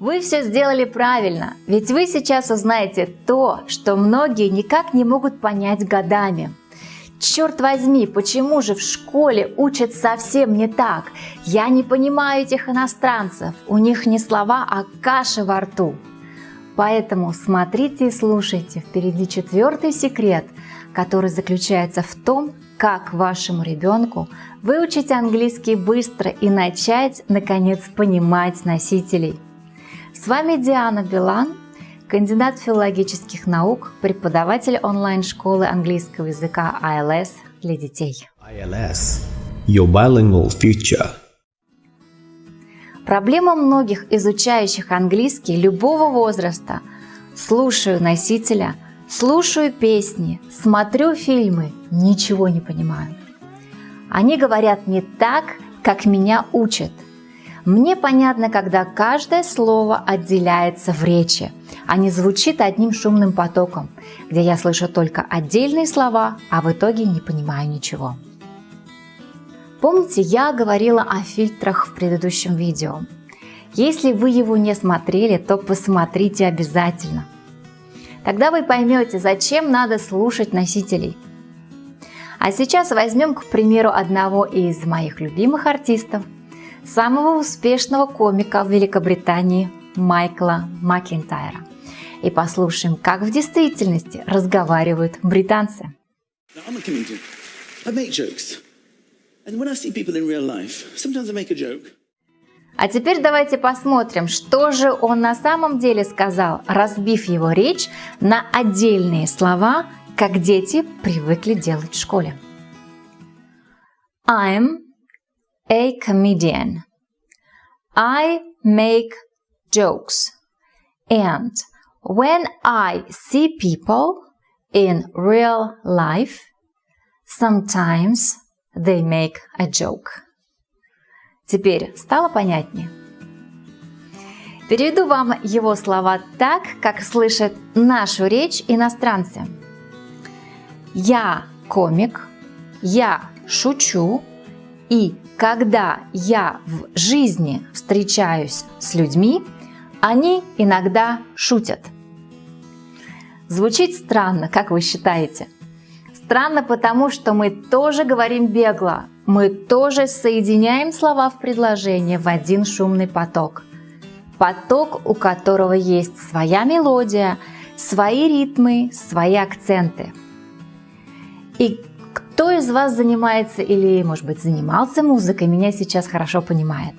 Вы все сделали правильно, ведь вы сейчас узнаете то, что многие никак не могут понять годами. Черт возьми, почему же в школе учат совсем не так? Я не понимаю этих иностранцев, у них не слова, а каша во рту. Поэтому смотрите и слушайте, впереди четвертый секрет, который заключается в том, как вашему ребенку выучить английский быстро и начать, наконец, понимать носителей. С вами Диана Билан, кандидат филологических наук, преподаватель онлайн-школы английского языка ILS для детей. ILS – Your Bilingual Future. Проблема многих изучающих английский любого возраста – слушаю носителя, слушаю песни, смотрю фильмы, ничего не понимаю. Они говорят не так, как меня учат – мне понятно, когда каждое слово отделяется в речи, а не звучит одним шумным потоком, где я слышу только отдельные слова, а в итоге не понимаю ничего. Помните, я говорила о фильтрах в предыдущем видео. Если вы его не смотрели, то посмотрите обязательно. Тогда вы поймете, зачем надо слушать носителей. А сейчас возьмем, к примеру, одного из моих любимых артистов – самого успешного комика в Великобритании Майкла Макентайра. И послушаем, как в действительности разговаривают британцы. А теперь давайте посмотрим, что же он на самом деле сказал, разбив его речь на отдельные слова, как дети привыкли делать в школе. I'm a comedian. I make jokes. And when I see people in real life, sometimes they make a joke. Теперь стало понятнее? Переведу вам его слова так, как слышат нашу речь иностранцы. Я комик, я шучу, и когда я в жизни встречаюсь с людьми, они иногда шутят. Звучит странно, как вы считаете? Странно потому, что мы тоже говорим бегло, мы тоже соединяем слова в предложение в один шумный поток. Поток, у которого есть своя мелодия, свои ритмы, свои акценты. И кто из вас занимается или, может быть, занимался музыкой, меня сейчас хорошо понимает.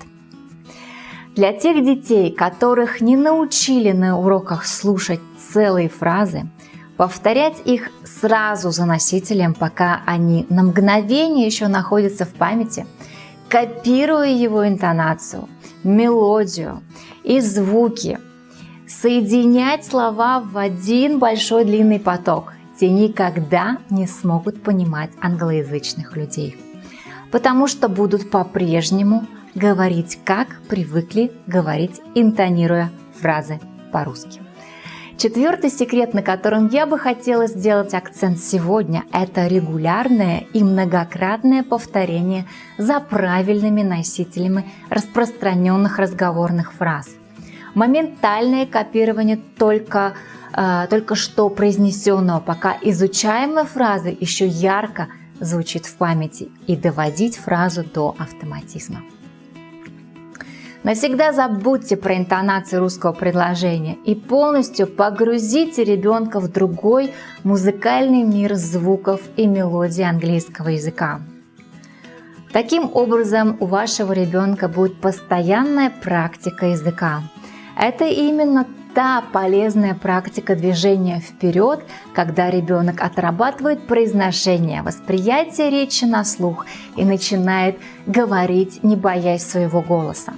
Для тех детей, которых не научили на уроках слушать целые фразы, повторять их сразу за носителем, пока они на мгновение еще находятся в памяти, копируя его интонацию, мелодию и звуки, соединять слова в один большой длинный поток – те никогда не смогут понимать англоязычных людей, потому что будут по-прежнему говорить, как привыкли говорить, интонируя фразы по-русски. Четвертый секрет, на котором я бы хотела сделать акцент сегодня, это регулярное и многократное повторение за правильными носителями распространенных разговорных фраз. Моментальное копирование только э, только что произнесенного, пока изучаемая фраза еще ярко звучит в памяти и доводить фразу до автоматизма. Навсегда забудьте про интонацию русского предложения и полностью погрузите ребенка в другой музыкальный мир звуков и мелодий английского языка. Таким образом, у вашего ребенка будет постоянная практика языка. Это именно та полезная практика движения вперед, когда ребенок отрабатывает произношение, восприятие речи на слух и начинает говорить, не боясь своего голоса.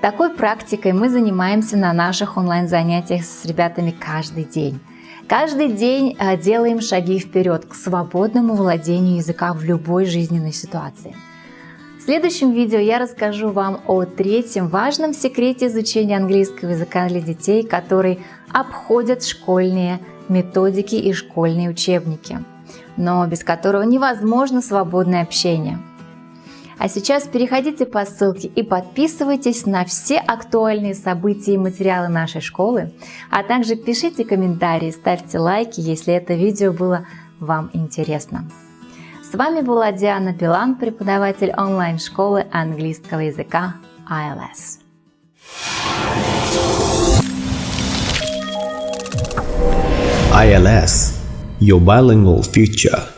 Такой практикой мы занимаемся на наших онлайн-занятиях с ребятами каждый день. Каждый день э, делаем шаги вперед к свободному владению языка в любой жизненной ситуации – в следующем видео я расскажу вам о третьем важном секрете изучения английского языка для детей, который обходят школьные методики и школьные учебники, но без которого невозможно свободное общение. А сейчас переходите по ссылке и подписывайтесь на все актуальные события и материалы нашей школы, а также пишите комментарии, ставьте лайки, если это видео было вам интересно. С вами была Диана Билан, преподаватель онлайн-школы английского языка ILS. ILS, your bilingual future.